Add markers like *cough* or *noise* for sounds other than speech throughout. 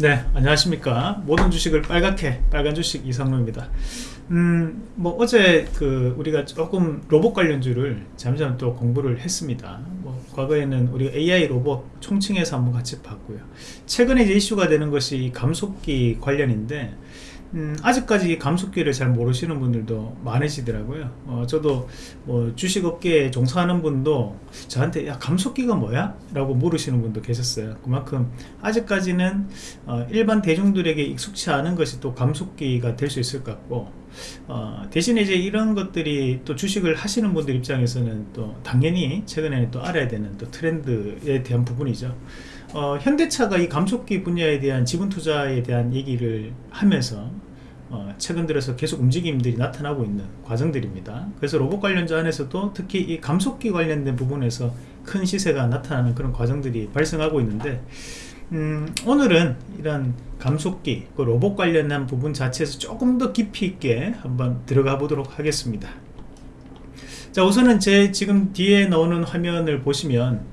네 안녕하십니까. 모든 주식을 빨갛게 빨간 주식 이상로입니다. 음뭐 어제 그 우리가 조금 로봇 관련주를 잠시만 또 공부를 했습니다. 뭐 과거에는 우리가 AI 로봇 총칭해서 한번 같이 봤고요. 최근에 이제 이슈가 되는 것이 감속기 관련인데 음, 아직까지 감속기를 잘 모르시는 분들도 많으시더라고요 어, 저도 뭐 주식업계에 종사하는 분도 저한테 야 감속기가 뭐야? 라고 물으시는 분도 계셨어요 그만큼 아직까지는 어, 일반 대중들에게 익숙치 않은 것이 또 감속기가 될 수 있을 것 같고 어, 대신에 이제 이런 것들이 또 주식을 하시는 분들 입장에서는 또 당연히 최근에는 또 알아야 되는 또 트렌드에 대한 부분이죠. 어, 현대차가 이 감속기 분야에 대한 지분 투자에 대한 얘기를 하면서 어, 최근 들어서 계속 움직임들이 나타나고 있는 과정들입니다. 그래서 로봇 관련주 안에서도 특히 이 감속기 관련된 부분에서 큰 시세가 나타나는 그런 과정들이 발생하고 있는데 음, 오늘은 이런 감속기 그 로봇 관련한 부분 자체에서 조금 더 깊이 있게 한번 들어가 보도록 하겠습니다. 자 우선은 제 지금 뒤에 나오는 화면을 보시면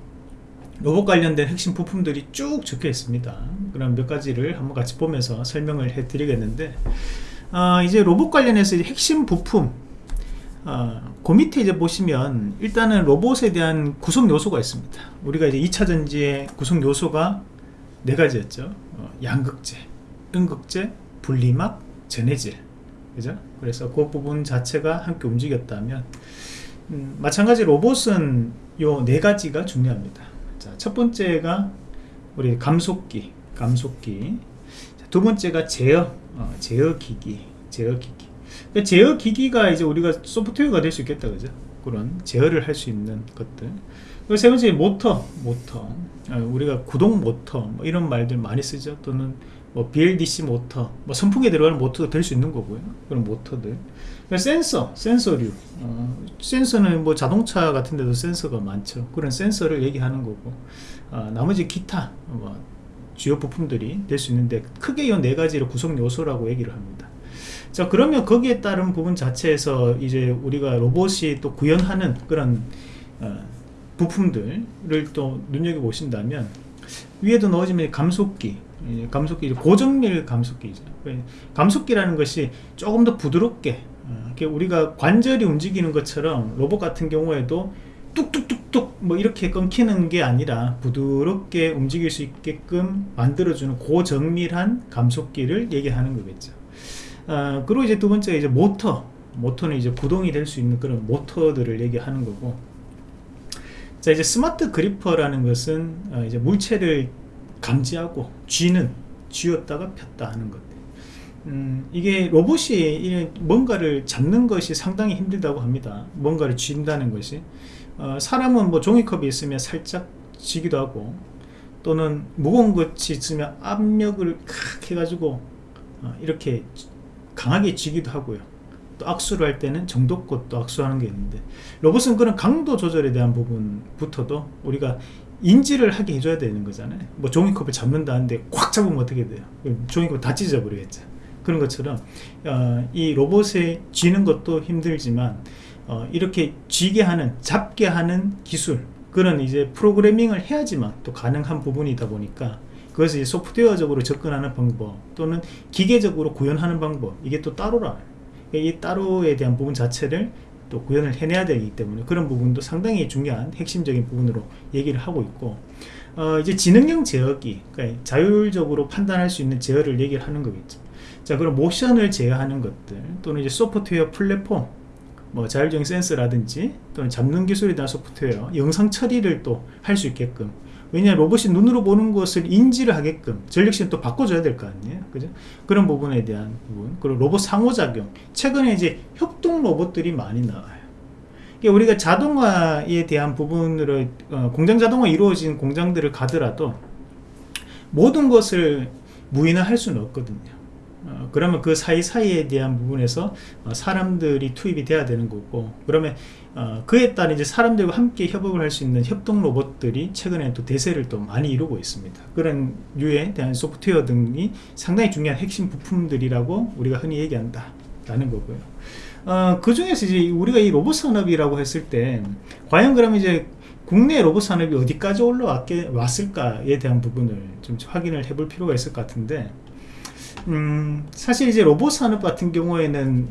로봇 관련된 핵심 부품들이 쭉 적혀 있습니다. 그럼 몇 가지를 한번 같이 보면서 설명을 해 드리겠는데 어, 이제 로봇 관련해서 핵심 부품 어, 그 밑에 이제 보시면 일단은 로봇에 대한 구성 요소가 있습니다. 우리가 이제 2차 전지의 구성 요소가 네 가지였죠 어, 양극재, 음극재, 분리막, 전해질 그죠? 그래서 그 부분 자체가 함께 움직였다면 음, 마찬가지 로봇은 요 네 가지가 중요합니다 자, 첫 번째가 우리 감속기, 감속기. 자, 두 번째가 제어, 어, 제어 기기, 제어 기기. 그러니까 제어 기기가 이제 우리가 소프트웨어가 될 수 있겠다, 그죠? 그런 제어를 할 수 있는 것들. 세 번째 모터, 모터. 어, 우리가 구동 모터, 뭐 이런 말들 많이 쓰죠. 또는 뭐 BLDC 모터, 뭐 선풍기에 들어가는 모터도 될 수 있는 거고요. 그런 모터들. 센서, 센서류. 어, 센서는 뭐 자동차 같은 데도 센서가 많죠. 그런 센서를 얘기하는 거고. 어, 나머지 기타, 뭐 주요 부품들이 될 수 있는데 크게 이 네 가지를 구성 요소라고 얘기를 합니다. 자 그러면 거기에 따른 부분 자체에서 이제 우리가 로봇이 또 구현하는 그런 어, 부품들을 또 눈여겨보신다면 위에도 넣어지면 감속기 감속기 고정밀 감속기죠. 감속기라는 것이 조금 더 부드럽게 어, 우리가 관절이 움직이는 것처럼 로봇 같은 경우에도 뚝뚝뚝뚝 뭐 이렇게 끊기는 게 아니라 부드럽게 움직일 수 있게끔 만들어주는 고정밀한 감속기를 얘기하는 거겠죠. 어, 그리고 이제 두 번째 이제 모터 모터는 이제 구동이 될 수 있는 그런 모터들을 얘기하는 거고 자 이제 스마트 그리퍼라는 것은 어, 이제 물체를 감지하고 쥐는 쥐었다가 폈다 하는 것. 음, 이게 로봇이 뭔가를 잡는 것이 상당히 힘들다고 합니다. 뭔가를 쥔다는 것이. 어, 사람은 뭐 종이컵이 있으면 살짝 쥐기도 하고 또는 무거운 것이 있으면 압력을 칵 해가지고 어, 이렇게 강하게 쥐기도 하고요 또 악수를 할 때는 정도껏 또 악수하는 게 있는데 로봇은 그런 강도 조절에 대한 부분부터도 우리가 인지를 하게 해줘야 되는 거잖아요. 뭐 종이컵을 잡는다는데 꽉 잡으면 어떻게 돼요? 종이컵 다 찢어버리겠죠. 그런 것처럼 어, 이 로봇에 쥐는 것도 힘들지만 어, 이렇게 쥐게 하는 잡게 하는 기술 그런 이제 프로그래밍을 해야지만 또 가능한 부분이다 보니까 그것을 소프트웨어적으로 접근하는 방법 또는 기계적으로 구현하는 방법 이게 또 따로라 이 따로에 대한 부분 자체를 또 구현을 해내야 되기 때문에 그런 부분도 상당히 중요한 핵심적인 부분으로 얘기를 하고 있고 어 이제 지능형 제어기 그러니까 자율적으로 판단할 수 있는 제어를 얘기를 하는 거겠죠. 자 그럼 모션을 제어하는 것들 또는 이제 소프트웨어 플랫폼 뭐 자율적인 센서라든지 또는 잡는 기술에 대한 소프트웨어 영상 처리를 또 할 수 있게끔 왜냐 로봇이 눈으로 보는 것을 인지를 하게끔 전력시는 또 바꿔줘야 될 거 아니에요? 그죠? 그런 부분에 대한 부분. 그리고 로봇 상호작용. 최근에 이제 협동 로봇들이 많이 나와요. 우리가 자동화에 대한 부분으로 어, 공장 자동화 이루어진 공장들을 가더라도 모든 것을 무인화할 수는 없거든요 어, 그러면 그 사이사이에 대한 부분에서 어, 사람들이 투입이 돼야 되는 거고 그러면 어, 그에 따른 이제 사람들과 함께 협업을 할 수 있는 협동 로봇들이 최근에 또 대세를 또 많이 이루고 있습니다. 그런 류에 대한 소프트웨어 등이 상당히 중요한 핵심 부품들이라고 우리가 흔히 얘기한다 라는 거고요. 어, 그 중에서 이제 우리가 이 로봇 산업이라고 했을 때 과연 그러면 이제 국내 로봇 산업이 어디까지 올라왔을까에 대한 부분을 좀 확인을 해볼 필요가 있을 것 같은데 음, 사실 이제 로봇 산업 같은 경우에는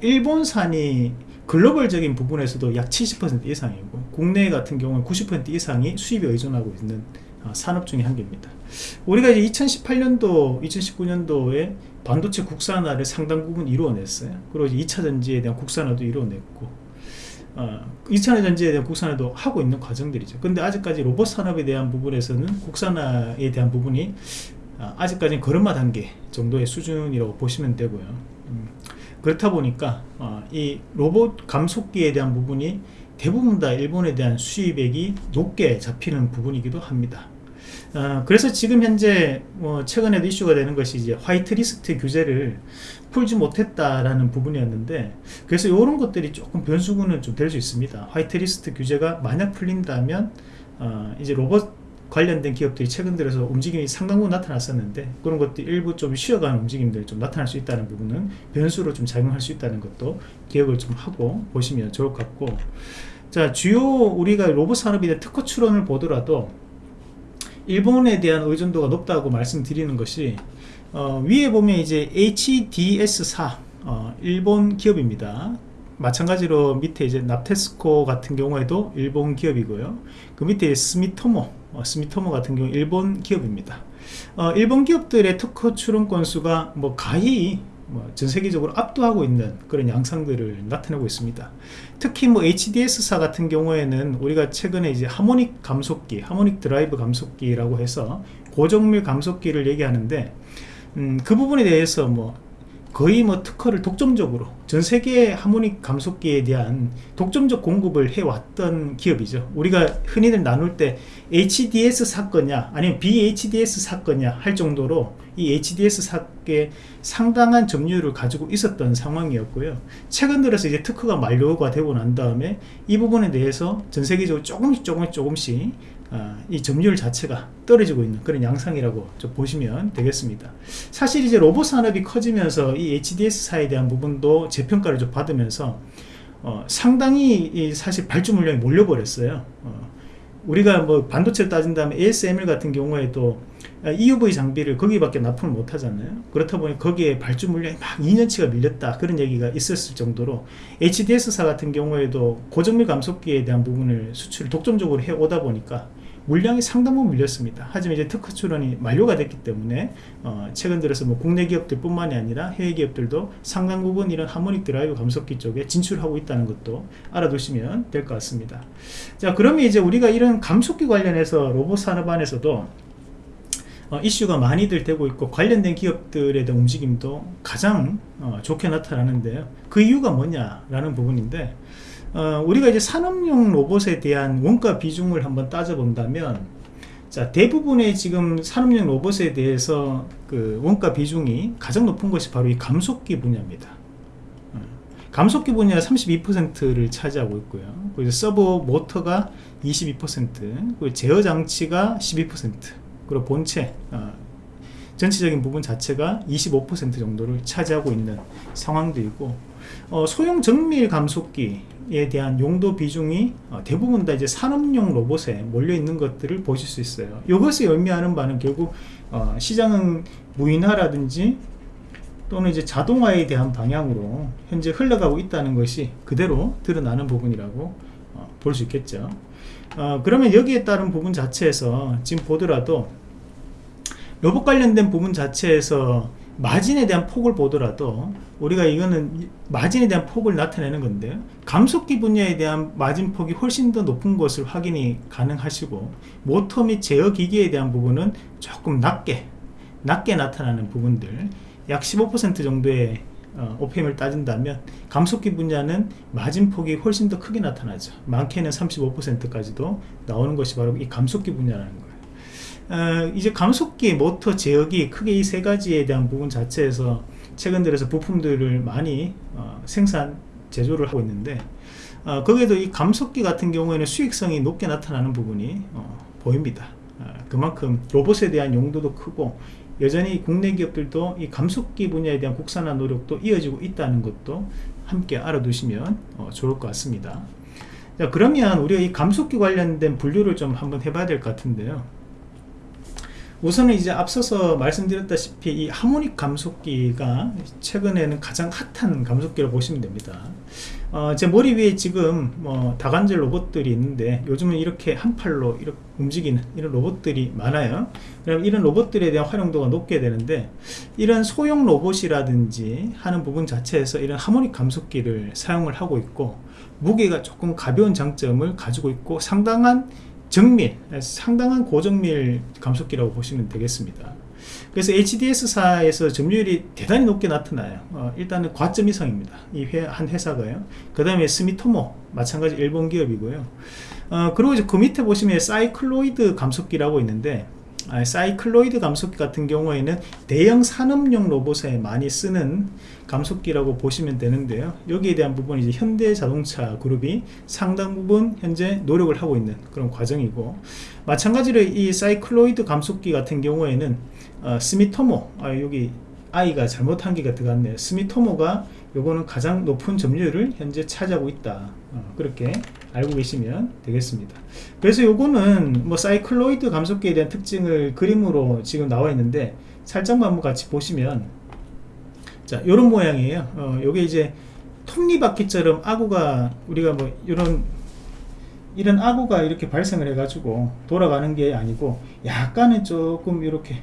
일본산이 글로벌적인 부분에서도 약 70% 이상이고 국내 같은 경우는 90% 이상이 수입에 의존하고 있는 어, 산업 중의 한 개입니다. 우리가 이제 2018년도 2019년도에 반도체 국산화를 상당 부분 이루어냈어요. 그리고 이제 2차 전지에 대한 국산화도 이루어냈고 어, 2차 전지에 대한 국산화도 하고 있는 과정들이죠. 근데 아직까지 로봇 산업에 대한 부분에서는 국산화에 대한 부분이 어, 아직까지는 걸음마 단계 정도의 수준이라고 보시면 되고요. 음, 그렇다 보니까 어, 이 로봇 감속기에 대한 부분이 대부분 다 일본에 대한 수입액이 높게 잡히는 부분이기도 합니다. 어, 그래서 지금 현재 뭐 최근에도 이슈가 되는 것이 이제 화이트리스트 규제를 풀지 못했다라는 부분이었는데 그래서 이런 것들이 조금 변수구는 좀될 수 있습니다. 화이트리스트 규제가 만약 풀린다면 어, 이제 로봇 관련된 기업들이 최근 들어서 움직임이 상당 부분 나타났었는데 그런 것들 일부 좀 쉬어가는 움직임들이 좀 나타날 수 있다는 부분은 변수로 좀 작용할 수 있다는 것도 기억을 좀 하고 보시면 좋을 것 같고. 자 주요 우리가 로봇 산업에 대한 특허 출원을 보더라도 일본에 대한 의존도가 높다고 말씀드리는 것이 어, 위에 보면 이제 HDS사 어, 일본 기업입니다 마찬가지로 밑에 이제 납테스코 같은 경우에도 일본 기업이고요 그 밑에 스미토모 어, 스미토모 같은 경우 일본 기업입니다 어, 일본 기업들의 특허 출원 건수가 뭐 가히 뭐 전 세계적으로 압도하고 있는 그런 양상들을 나타내고 있습니다. 특히 뭐 HDS사 같은 경우에는 우리가 최근에 이제 하모닉 감속기, 하모닉 드라이브 감속기라고 해서 고정밀 감속기를 얘기하는데 음, 그 부분에 대해서 뭐 거의 뭐 특허를 독점적으로 전 세계 하모닉 감속기에 대한 독점적 공급을 해왔던 기업이죠. 우리가 흔히들 나눌 때 HDS 사건이냐 아니면 BHDS 사건이냐 할 정도로 이 HDS 사건에 상당한 점유율을 가지고 있었던 상황이었고요. 최근 들어서 이제 특허가 만료가 되고 난 다음에 이 부분에 대해서 전 세계적으로 조금씩 조금씩 조금씩 아, 이 점유율 자체가 떨어지고 있는 그런 양상이라고 좀 보시면 되겠습니다. 사실 이제 로봇 산업이 커지면서 이 HDS사에 대한 부분도 재평가를 좀 받으면서 어, 상당히 사실 발주 물량이 몰려버렸어요. 어, 우리가 뭐 반도체를 따진다면 ASML 같은 경우에도 EUV 장비를 거기밖에 납품을 못 하잖아요. 그렇다 보니 거기에 발주 물량이 막 2년치가 밀렸다. 그런 얘기가 있었을 정도로 HDS사 같은 경우에도 고정밀 감속기에 대한 부분을 수출을 독점적으로 해 오다 보니까 물량이 상당 부분 밀렸습니다. 하지만 이제 특허 출원이 만료가 됐기 때문에 어, 최근 들어서 뭐 국내 기업들 뿐만이 아니라 해외 기업들도 상당 부분 이런 하모닉 드라이브 감속기 쪽에 진출하고 있다는 것도 알아두시면 될 것 같습니다. 자 그러면 이제 우리가 이런 감속기 관련해서 로봇 산업 안에서도 어, 이슈가 많이들 되고 있고 관련된 기업들에 대한 움직임도 가장 어, 좋게 나타나는데요. 그 이유가 뭐냐라는 부분인데 어, 우리가 이제 산업용 로봇에 대한 원가 비중을 한번 따져본다면 자 대부분의 지금 산업용 로봇에 대해서 그 원가 비중이 가장 높은 것이 바로 이 감속기 분야입니다. 어, 감속기 분야 32%를 차지하고 있고요. 그리고 서버 모터가 22% 그리고 제어 장치가 12% 그리고 본체 어, 전체적인 부분 자체가 25% 정도를 차지하고 있는 상황들이고 어, 소형 정밀 감속기 에 대한 용도 비중이 어, 대부분 다 이제 산업용 로봇에 몰려 있는 것들을 보실 수 있어요. 이것이 의미하는 바는 결국 어, 시장은 무인화라든지 또는 이제 자동화에 대한 방향으로 현재 흘러가고 있다는 것이 그대로 드러나는 부분이라고 어, 볼수 있겠죠. 그러면 여기에 따른 부분 자체에서 지금 보더라도 로봇 관련된 부분 자체에서 마진에 대한 폭을 보더라도 우리가 이거는 마진에 대한 폭을 나타내는 건데 감속기 분야에 대한 마진 폭이 훨씬 더 높은 것을 확인이 가능하시고 모터 및 제어 기기에 대한 부분은 조금 낮게 낮게 나타나는 부분들 약 15% 정도의 어, OPM을 따진다면 감속기 분야는 마진폭이 훨씬 더 크게 나타나죠. 많게는 35%까지도 나오는 것이 바로 이 감속기 분야라는 거예요 어, 이제 감속기, 모터, 제어기 크게 이 세 가지에 대한 부분 자체에서 최근 들어서 부품들을 많이 어, 생산, 제조를 하고 있는데 어, 거기에도 이 감속기 같은 경우에는 수익성이 높게 나타나는 부분이 어, 보입니다. 어, 그만큼 로봇에 대한 용도도 크고 여전히 국내 기업들도 이 감속기 분야에 대한 국산화 노력도 이어지고 있다는 것도 함께 알아두시면 어, 좋을 것 같습니다. 자 그러면 우리가 이 감속기 관련된 분류를 좀 한번 해봐야 될 것 같은데요 우선은 이제 앞서서 말씀드렸다시피 이 하모닉 감속기가 최근에는 가장 핫한 감속기로 보시면 됩니다. 어, 제 머리 위에 지금 뭐 다관절 로봇들이 있는데 요즘은 이렇게 한 팔로 이렇게 움직이는 이런 로봇들이 많아요. 그럼 이런 로봇들에 대한 활용도가 높게 되는데 이런 소형 로봇이라든지 하는 부분 자체에서 이런 하모닉 감속기를 사용을 하고 있고 무게가 조금 가벼운 장점을 가지고 있고 상당한 정밀, 상당한 고정밀 감속기라고 보시면 되겠습니다. 그래서 HDS사에서 점유율이 대단히 높게 나타나요. 어, 일단은 과점 이상입니다. 이 한 회사가요. 그 다음에 스미토모, 마찬가지 일본 기업이고요. 어, 그리고 이제 그 밑에 보시면 사이클로이드 감속기라고 있는데 아, 사이클로이드 감속기 같은 경우에는 대형 산업용 로봇에 많이 쓰는 감속기라고 보시면 되는데요. 여기에 대한 부분이 이제 현대자동차 그룹이 상당 부분 현재 노력을 하고 있는 그런 과정이고 마찬가지로 이 사이클로이드 감속기 같은 경우에는 어, 스미토모 아, 여기 아이가 잘못한 개가 들어갔네요. 스미토모가 요거는 가장 높은 점유율을 현재 차지하고 있다. 어, 그렇게 알고 계시면 되겠습니다. 그래서 요거는 뭐 사이클로이드 감속기에 대한 특징을 그림으로 지금 나와 있는데 살짝만 한번 같이 보시면 자 요런 모양이에요. 어, 요게 이제 톱니바퀴처럼 아구가 우리가 뭐 이런 이런 아구가 이렇게 발생을 해 가지고 돌아가는 게 아니고 약간은 조금 이렇게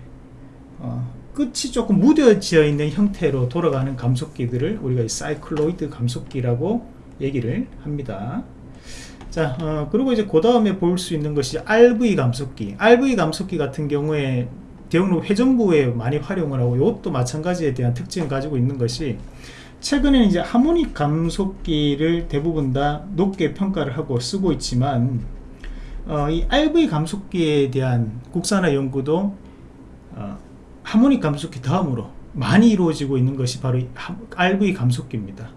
어, 끝이 조금 무뎌져 있는 형태로 돌아가는 감속기들을 우리가 이 사이클로이드 감속기라고 얘기를 합니다. 자 어, 그리고 이제 그 다음에 볼 수 있는 것이 RV 감속기. RV 감속기 같은 경우에 대형로 회전부에 많이 활용을 하고 이것도 마찬가지에 대한 특징을 가지고 있는 것이 최근에는 이제 하모닉 감속기를 대부분 다 높게 평가를 하고 쓰고 있지만 어, 이 RV 감속기에 대한 국산화 연구도 어, 하모닉 감속기 다음으로 많이 이루어지고 있는 것이 바로 RV 감속기입니다.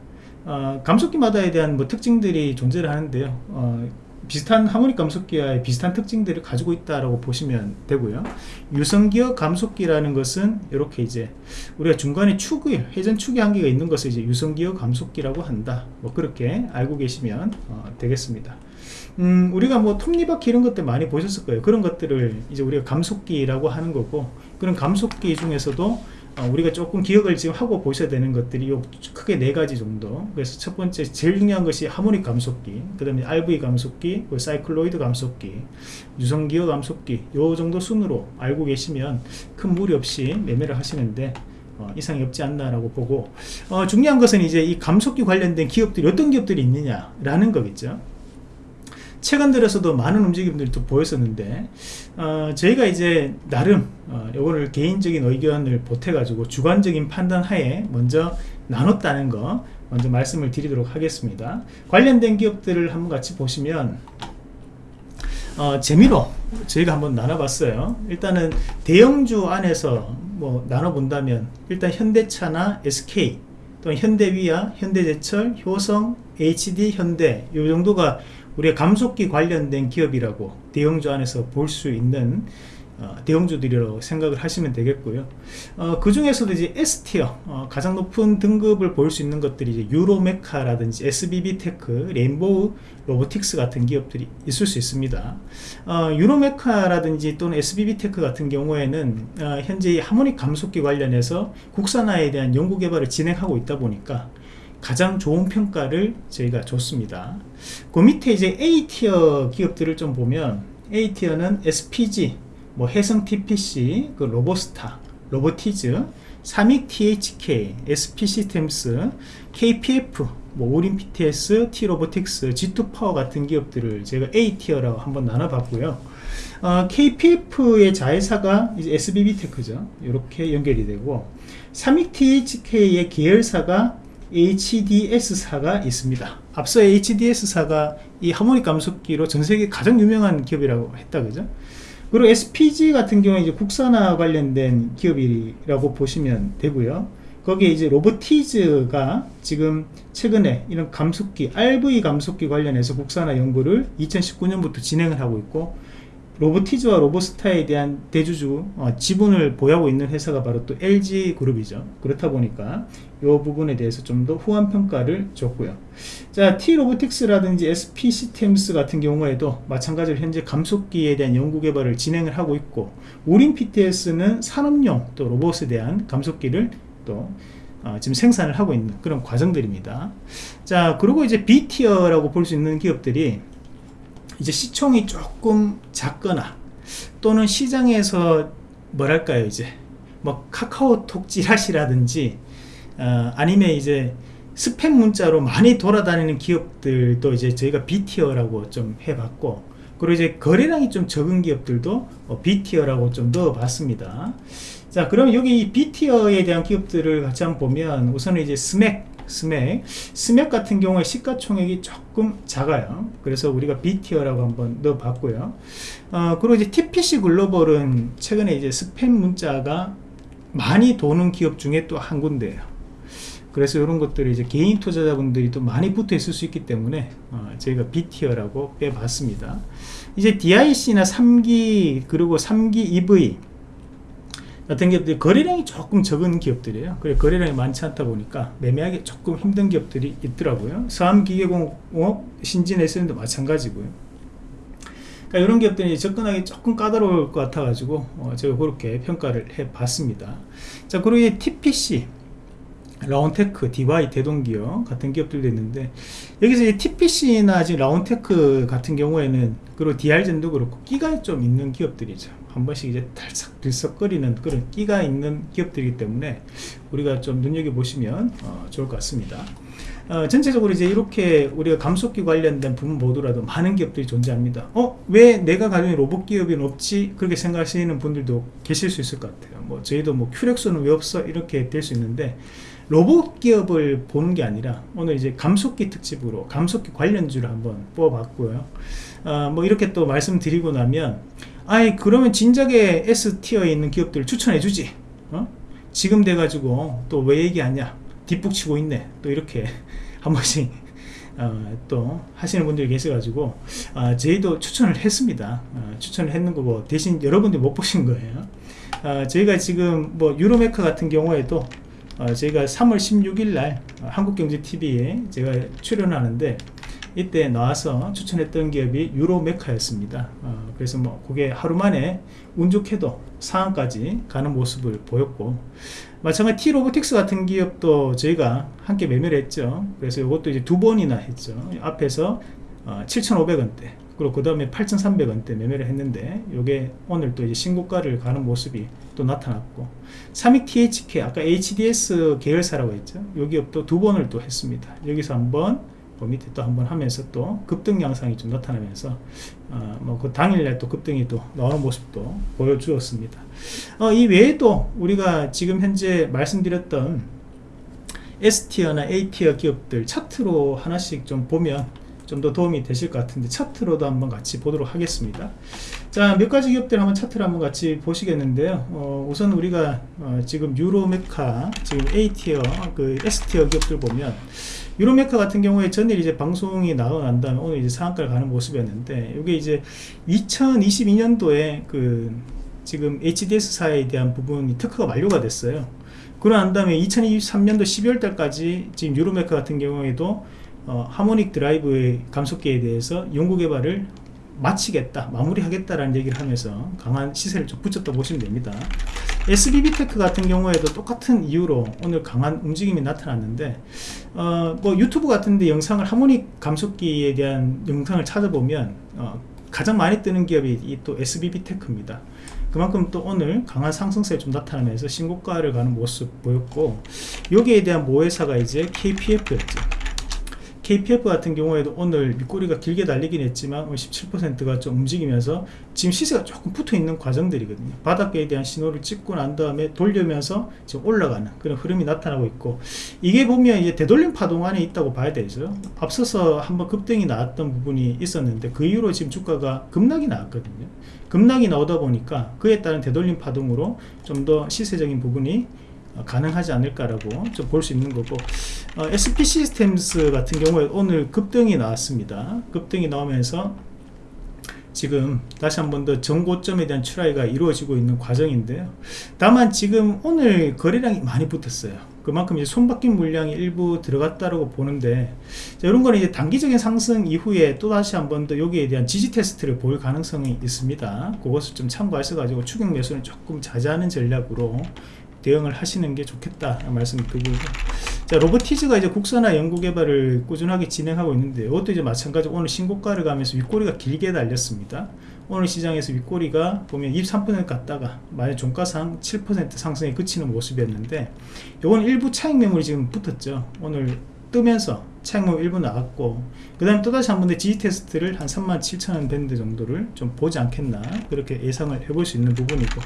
어, 감속기마다에 대한 뭐 특징들이 존재를 하는데요. 어, 비슷한 하모닉 감속기와 비슷한 특징들을 가지고 있다라고 보시면 되고요. 유성기어 감속기라는 것은 이렇게 이제 우리가 중간에 축이 회전 축이 한 개가 있는 것을 이제 유성기어 감속기라고 한다. 뭐 그렇게 알고 계시면 어, 되겠습니다. 음, 우리가 뭐 톱니바퀴 이런 것들 많이 보셨을 거예요. 그런 것들을 이제 우리가 감속기라고 하는 거고 그런 감속기 중에서도 어, 우리가 조금 기억을 지금 하고 보셔야 되는 것들이 크게 네 가지 정도. 그래서 첫 번째 제일 중요한 것이 하모닉 감속기 그 다음에 RV 감속기 사이클로이드 감속기 유성기어 감속기 요 정도 순으로 알고 계시면 큰 무리 없이 매매를 하시는데 어, 이상이 없지 않나 라고 보고. 어, 중요한 것은 이제 이 감속기 관련된 기업들이 어떤 기업들이 있느냐 라는 거겠죠 최근 들어서도 많은 움직임들이 또 보였었는데 어, 저희가 이제 나름 어, 요거를 개인적인 의견을 보태 가지고 주관적인 판단 하에 먼저 나눴다는 거 먼저 말씀을 드리도록 하겠습니다. 관련된 기업들을 한번 같이 보시면 어, 재미로 저희가 한번 나눠봤어요. 일단은 대형주 안에서 뭐 나눠본다면 일단 현대차나 SK 또 현대위아, 현대제철, 효성, HD, 현대 요 정도가 우리가 감속기 관련된 기업이라고 대형주 안에서 볼 수 있는 어, 대형주들이라고 생각을 하시면 되겠고요. 어, 그 중에서도 이제 S tier 어, 가장 높은 등급을 볼 수 있는 것들이 이제 뉴로메카라든지 SBB테크, 레인보우 로보틱스 같은 기업들이 있을 수 있습니다. 어, 뉴로메카라든지 또는 SBB테크 같은 경우에는 어, 현재 하모닉 감속기 관련해서 국산화에 대한 연구개발을 진행하고 있다 보니까 가장 좋은 평가를 저희가 줬습니다. 그 밑에 이제 A tier 기업들을 좀 보면 A tier는 SPG 뭐 해성 TPC 그 로보스타 로보티즈 삼익 THK SP 시스템스 KPF 뭐 우림 PTS T로보틱스 G2파워 같은 기업들을 제가 A tier라고 한번 나눠봤고요. 어, KPF의 자회사가 이제 SBB테크죠. 이렇게 연결이 되고 삼익 THK의 계열사가 HDS사가 있습니다. 앞서 HDS사가 이 하모닉 감속기로 전세계 가장 유명한 기업이라고 했다 그죠? 그리고 SPG 같은 경우에 이제 국산화 관련된 기업이라고 보시면 되고요. 거기에 이제 로보티즈가 지금 최근에 이런 감속기 RV 감속기 관련해서 국산화 연구를 2019년부터 진행을 하고 있고 로보티즈와 로보스타에 대한 대주주 어, 지분을 보유하고 있는 회사가 바로 또 LG 그룹이죠. 그렇다 보니까 이 부분에 대해서 좀 더 후한 평가를 줬고요. 자 T 로보틱스라든지 SP 시스템스 같은 경우에도 마찬가지로 현재 감속기에 대한 연구 개발을 진행을 하고 있고 우린 PTS는 산업용 또 로봇에 대한 감속기를 또 어, 지금 생산을 하고 있는 그런 과정들입니다. 자 그리고 이제 B티어라고 볼 수 있는 기업들이 이제 시총이 조금 작거나 또는 시장에서 뭐랄까요 이제 뭐 카카오톡 찌라시라든지 어, 아니면 이제 스팸 문자로 많이 돌아다니는 기업들도 이제 저희가 B tier라고 좀 해봤고 그리고 이제 거래량이 좀 적은 기업들도 어, B tier라고 좀 넣어봤습니다. 자 그럼 여기 B tier에 대한 기업들을 같이 한번 보면 우선은 이제 스맥 스맥. 스맥 같은 경우에 시가총액이 조금 작아요. 그래서 우리가 B tier라고 한번 넣어 봤고요. 어, 그리고 이제 TPC 글로벌은 최근에 이제 스팸 문자가 많이 도는 기업 중에 또 한 군데예요 그래서 이런 것들이 이제 개인 투자자분들이 또 많이 붙어 있을 수 있기 때문에 어, 저희가 B티어라고 빼봤습니다. 이제 DIC나 3기 그리고 3기 EV 같은 기업들이 거래량이 조금 적은 기업들이에요. 그래 거래량이 많지 않다 보니까 매매하기 조금 힘든 기업들이 있더라고요. 서암기계공업 신진에서도 마찬가지고요. 그러니까 이런 기업들이 접근하기 조금 까다로울 것 같아 가지고 어 제가 그렇게 평가를 해 봤습니다. 자 그리고 TPC 라온테크, 디와이, 대동기어 같은 기업들도 있는데 여기서 이제 TPC나 지금 라온테크 같은 경우에는 그리고 DR젠도 그렇고 끼가 좀 있는 기업들이죠 한 번씩 이제 달싹 들썩거리는 그런 끼가 있는 기업들이기 때문에 우리가 좀 눈여겨보시면 어, 좋을 것 같습니다 어, 전체적으로 이제 이렇게 우리가 감속기 관련된 부분 모두라도 많은 기업들이 존재합니다 어? 왜 내가 가진 로봇 기업이 없지? 그렇게 생각하시는 분들도 계실 수 있을 것 같아요 뭐 저희도 뭐 큐렉소는 왜 없어? 이렇게 될 수 있는데 로봇 기업을 보는 게 아니라 오늘 이제 감속기 특집으로 감속기 관련주를 한번 뽑아봤고요. 어, 뭐 이렇게 또 말씀드리고 나면 아이 그러면 진작에 S티어에 있는 기업들을 추천해 주지. 어? 지금 돼가지고 또 왜 얘기하냐. 뒷북 치고 있네. 또 이렇게 *laughs* 한 번씩 어, 또 하시는 분들이 계셔가지고 어, 저희도 추천을 했습니다. 어, 추천을 했는 거고 대신 여러분들이 못 보신 거예요. 어, 저희가 지금 뭐 유로메카 같은 경우에도 어, 저희가 3월 16일 날 한국경제TV에 제가 출연하는데 이때 나와서 추천했던 기업이 유로메카였습니다. 어, 그래서 뭐 그게 하루 만에 운 좋게도 상한까지 가는 모습을 보였고 마찬가지 T로보틱스 같은 기업도 저희가 함께 매매를 했죠. 그래서 이것도 이제 두 번이나 했죠. 앞에서 어, 7,500원대 그리고 그 다음에 8,300원대 매매를 했는데 이게 오늘 또 이제 신고가를 가는 모습이 또 나타났고 삼익 THK 아까 HDS 계열사라고 했죠? 이 기업도 두 번을 또 했습니다. 여기서 한번 그 밑에 또 한번 하면서 또 급등 양상이 좀 나타나면서 어, 뭐그 당일날 또 급등이 또 나오는 모습도 보여주었습니다. 어, 이 외에도 우리가 지금 현재 말씀드렸던 S티어나 A티어 기업들 차트로 하나씩 좀 보면 좀 더 도움이 되실 것 같은데 차트로도 한번 같이 보도록 하겠습니다. 자 몇 가지 기업들 한번 차트를 한번 같이 보시겠는데요. 어, 우선 우리가 어, 지금 유로메카 지금 A티어 그 S티어 기업들 보면 유로메카 같은 경우에 전일 이제 방송이 난 다음에 오늘 이제 상한가를 가는 모습이었는데 이게 이제 2022년도에 그 지금 HDS사에 대한 부분이 특허가 만료가 됐어요. 그러고 난 다음에 2023년도 12월 달까지 지금 유로메카 같은 경우에도 어, 하모닉 드라이브의 감속기에 대해서 연구 개발을 마치겠다 마무리하겠다라는 얘기를 하면서 강한 시세를 좀 붙였다 보시면 됩니다. SBB테크 같은 경우에도 똑같은 이유로 오늘 강한 움직임이 나타났는데 어, 뭐 유튜브 같은데 영상을 하모닉 감속기에 대한 영상을 찾아보면 어, 가장 많이 뜨는 기업이 이 또 SBB테크입니다. 그만큼 또 오늘 강한 상승세를 좀 나타나면서 신고가를 가는 모습 보였고 여기에 대한 모회사가 이제 KPF였죠 KPF 같은 경우에도 오늘 밑꼬리가 길게 달리긴 했지만 17%가 좀 움직이면서 지금 시세가 조금 붙어 있는 과정들이거든요. 바닥에 대한 신호를 찍고 난 다음에 돌려면서 지금 올라가는 그런 흐름이 나타나고 있고 이게 보면 이제 되돌림 파동 안에 있다고 봐야 되죠. 앞서서 한번 급등이 나왔던 부분이 있었는데 그 이후로 지금 주가가 급락이 나왔거든요. 급락이 나오다 보니까 그에 따른 되돌림 파동으로 좀 더 시세적인 부분이 가능하지 않을까라고 좀 볼 수 있는 거고 어, SP 시스템스 같은 경우에 오늘 급등이 나왔습니다. 급등이 나오면서 지금 다시 한 번 더 정고점에 대한 출하가 이루어지고 있는 과정인데요 다만 지금 오늘 거래량이 많이 붙었어요. 그만큼 이제 손바뀐 물량이 일부 들어갔다고 보는데 자, 이런 거는 이제 단기적인 상승 이후에 또 다시 한 번 더 여기에 대한 지지 테스트를 보일 가능성이 있습니다. 그것을 좀 참고하셔 가지고 추격 매수는 조금 자제하는 전략으로 대응을 하시는 게 좋겠다. 말씀 드리고 자 로보티즈가 이제 국산화 연구 개발을 꾸준하게 진행하고 있는데 이것도 이제 마찬가지로 오늘 신고가를 가면서 윗꼬리가 길게 달렸습니다. 오늘 시장에서 윗꼬리가 보면 23% 갔다가 만약 종가상 7% 상승에 그치는 모습이었는데 요건 일부 차익 매물이 지금 붙었죠. 오늘 뜨면서 차익 매물 일부 나왔고 그 다음에 또다시 한 번 더 지지 테스트를 한 37,000원 밴드 정도를 좀 보지 않겠나 그렇게 예상을 해볼 수 있는 부분이고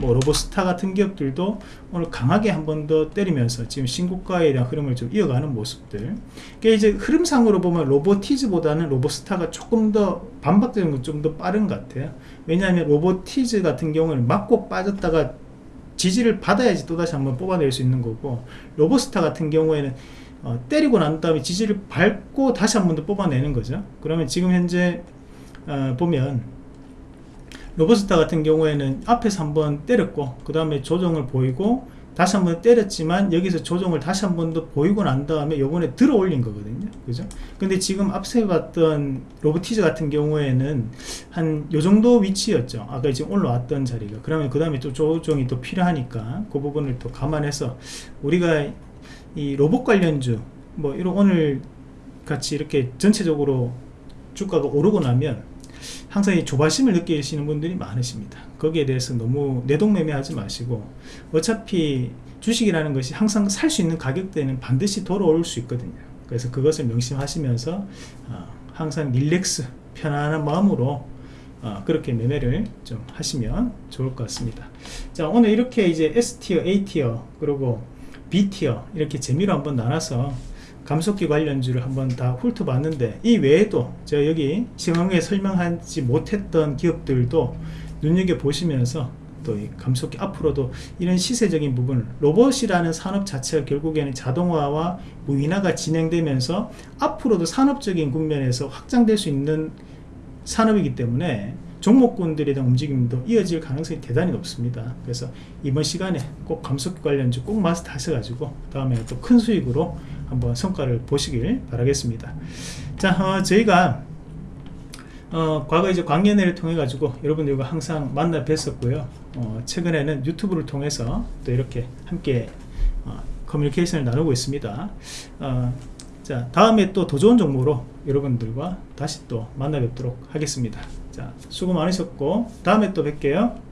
뭐 로보스타 같은 기업들도 오늘 강하게 한 번 더 때리면서 지금 신고가에 대한 흐름을 좀 이어가는 모습들. 그게 이제 흐름상으로 보면 로보티즈보다는 로보스타가 조금 더 반박되는 건 좀 더 빠른 것 같아요. 왜냐하면 로보티즈 같은 경우는 맞고 빠졌다가 지지를 받아야지 또다시 한번 뽑아낼 수 있는 거고 로보스타 같은 경우에는 어, 때리고 난 다음에 지지를 밟고 다시 한 번 더 뽑아내는 거죠. 그러면 지금 현재 어, 보면 로버스타 같은 경우에는 앞에서 한번 때렸고 그 다음에 조정을 보이고 다시 한번 때렸지만 여기서 조정을 다시 한 번 더 보이고 난 다음에 요번에 들어 올린 거거든요. 그죠? 근데 지금 앞서 봤던 로보티즈 같은 경우에는 한 요 정도 위치였죠. 아까 지금 올라왔던 자리가. 그러면 그 다음에 또 조정이 또 필요하니까 그 부분을 또 감안해서 우리가 이 로봇 관련주 뭐 이런 오늘 같이 이렇게 전체적으로 주가가 오르고 나면 항상 이 조바심을 느끼시는 분들이 많으십니다. 거기에 대해서 너무 내동매매하지 마시고 어차피 주식이라는 것이 항상 살 수 있는 가격대는 반드시 돌아올 수 있거든요. 그래서 그것을 명심하시면서 어, 항상 릴렉스 편안한 마음으로 어, 그렇게 매매를 좀 하시면 좋을 것 같습니다. 자 오늘 이렇게 이제 S티어 A티어 그리고 B티어 이렇게 재미로 한번 나눠서 감속기 관련주를 한번 다 훑어봤는데 이 외에도 제가 여기 시황에 설명하지 못했던 기업들도 눈여겨보시면서 또이 감속기 앞으로도 이런 시세적인 부분 로봇이라는 산업 자체가 결국에는 자동화와 무인화가 진행되면서 앞으로도 산업적인 국면에서 확장될 수 있는 산업이기 때문에 종목군들에 대한 움직임도 이어질 가능성이 대단히 높습니다. 그래서 이번 시간에 꼭 감속기 관련주 꼭 마스터 하셔가지고 다음에 또 큰 수익으로 한번 성과를 보시길 바라겠습니다. 자 어, 저희가 어, 과거 이제 광년회를 통해 가지고 여러분들과 항상 만나 뵀었고요. 어, 최근에는 유튜브를 통해서 또 이렇게 함께 어, 커뮤니케이션을 나누고 있습니다. 어, 자 다음에 또 더 좋은 정보로 여러분들과 다시 또 만나 뵙도록 하겠습니다 자 수고 많으셨고 다음에 또 뵐게요